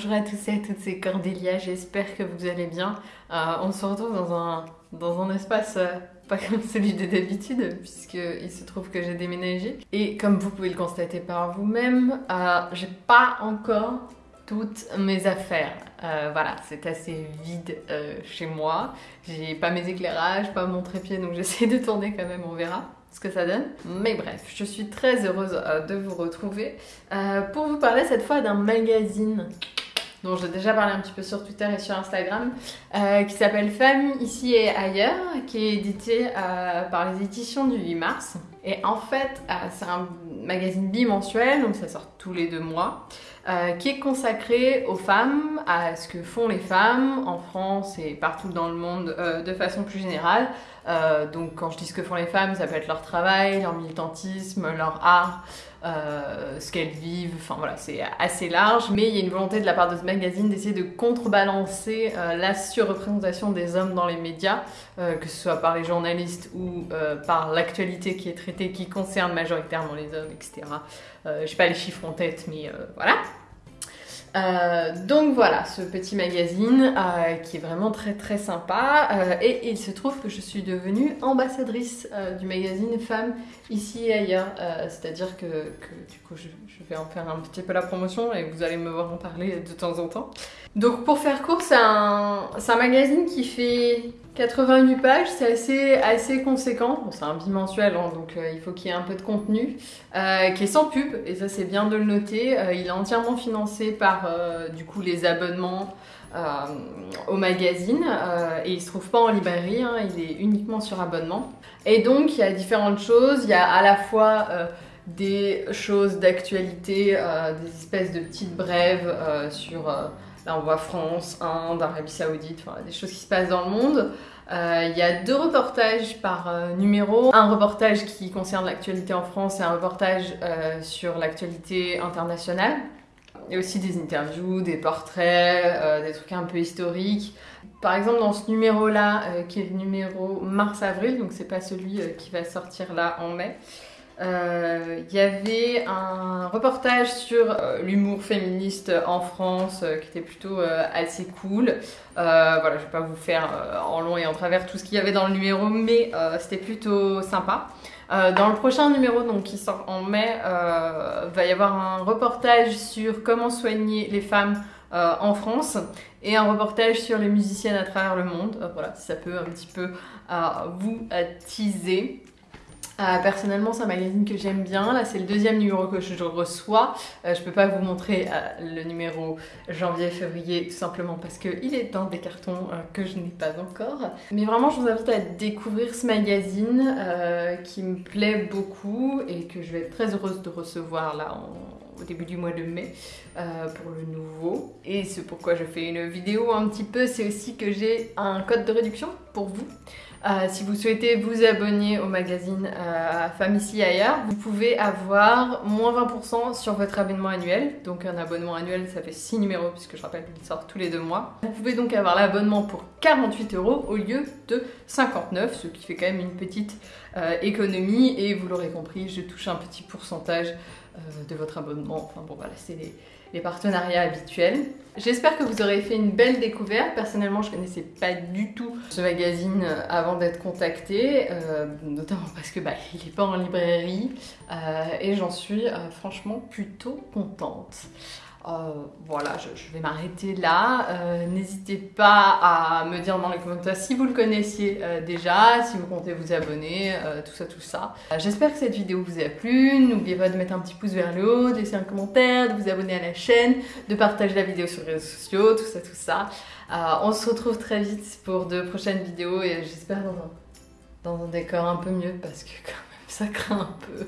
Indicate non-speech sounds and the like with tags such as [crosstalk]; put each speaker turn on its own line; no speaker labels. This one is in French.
Bonjour à tous et à toutes, c'est Cordélia, j'espère que vous allez bien. Euh, on se retrouve dans un, dans un espace euh, pas comme [laughs] celui de d'habitude, puisqu'il se trouve que j'ai déménagé. Et comme vous pouvez le constater par vous-même, euh, j'ai pas encore toutes mes affaires. voilà, c'est assez vide chez moi. J'ai pas mes éclairages, pas mon trépied, donc [laughs] j'essaie de tourner quand même, on verra ce que ça donne. Mais bref, je suis très heureuse de vous retrouver pour vous parler cette fois d'un magazine dont j'ai déjà parlé un petit peu sur Twitter et sur Instagram, euh, qui s'appelle Femmes ici et ailleurs, qui est édité par les éditions du 8 mars. Et en fait, c'est un magazine bimensuel, donc ça sort tous les deux mois, qui est consacré aux femmes, à ce que font les femmes en France et partout dans le monde de façon plus générale, euh, donc quand je dis ce que font les femmes, ça peut être leur travail, leur militantisme, leur art, euh, ce qu'elles vivent, enfin voilà, c'est assez large. Mais il y a une volonté de la part de ce magazine d'essayer de contrebalancer euh, la surreprésentation des hommes dans les médias, que ce soit par les journalistes ou par l'actualité qui est traitée, qui concerne majoritairement les hommes, etc. je sais pas les chiffres en tête, mais voilà. Euh, donc voilà, ce petit magazine euh, qui est vraiment très très sympa. Euh, et il se trouve que je suis devenue ambassadrice du magazine Femmes ici et ailleurs. C'est-à-dire que, du coup je, vais en faire un petit peu la promotion et vous allez me voir en parler de temps en temps. Donc pour faire court, c'est un, magazine qui fait 88 pages, c'est assez, assez conséquent. c'est un bimensuel, hein, donc il faut qu'il y ait un peu de contenu, qui est sans pub, et ça c'est bien de le noter. Il est entièrement financé par du coup les abonnements au magazine, et il se trouve pas en librairie, hein, il est uniquement sur abonnement. Et donc il y a différentes choses, il y a à la fois des choses d'actualité, des espèces de petites brèves sur Là, on voit France, Inde, Arabie Saoudite, des choses qui se passent dans le monde. Euh, il y a deux reportages par euh, numéro. Un reportage qui concerne l'actualité en France et un reportage euh, sur l'actualité internationale. Il y a aussi des interviews, des portraits, des trucs un peu historiques. Par exemple, dans ce numéro-là, qui est le numéro mars-avril, donc c'est pas celui qui va sortir là en mai, il euh, y avait un reportage sur euh, l'humour féministe en France euh, qui était plutôt assez cool. voilà, je vais pas vous faire en long et en travers tout ce qu'il y avait dans le numéro, mais c'était plutôt sympa. Dans le prochain numéro, donc qui sort en mai, va y avoir un reportage sur comment soigner les femmes en France et un reportage sur les musiciennes à travers le monde. voilà, si ça peut un petit peu vous teaser. Euh, personnellement, c'est un magazine que j'aime bien. Là, c'est le deuxième numéro que je reçois. Euh, je peux pas vous montrer euh, le numéro janvier-février, tout simplement parce qu'il est dans des cartons que je n'ai pas encore. Mais vraiment, je vous invite à découvrir ce magazine qui me plaît beaucoup et que je vais être très heureuse de recevoir là au début du mois de mai pour le nouveau. Et c'est pourquoi je fais une vidéo un petit peu, c'est aussi que j'ai un code de réduction pour vous. Euh, si vous souhaitez vous abonner au magazine euh, Femmes ici ailleurs, vous pouvez avoir moins 20% sur votre abonnement annuel. Donc un abonnement annuel, ça fait 6 numéros puisque je rappelle qu'il sort tous les deux mois. Vous pouvez donc avoir l'abonnement pour 48 euros au lieu de 59, ce qui fait quand même une petite euh, économie. Et vous l'aurez compris, je touche un petit pourcentage de votre abonnement. Enfin bon voilà, c'est les les partenariats habituels. J'espère que vous aurez fait une belle découverte. Personnellement, je connaissais pas du tout ce magazine euh, avant d'être contactée, euh, notamment parce que bah, [laughs] il est pas en librairie euh, et j'en suis franchement plutôt contente. Euh, voilà, je, vais m'arrêter là. Euh, n'hésitez pas à me dire dans les commentaires si vous le connaissiez euh, déjà, si vous comptez vous abonner, tout ça, tout ça. J'espère que cette vidéo vous a plu. N'oubliez pas de mettre un petit pouce vers le haut, de laisser un commentaire, de vous abonner à la chaîne, de partager la vidéo sur les réseaux sociaux, tout ça, tout ça. on se retrouve très vite pour de prochaines vidéos et j'espère dans un décor un peu mieux parce que quand même ça craint un peu.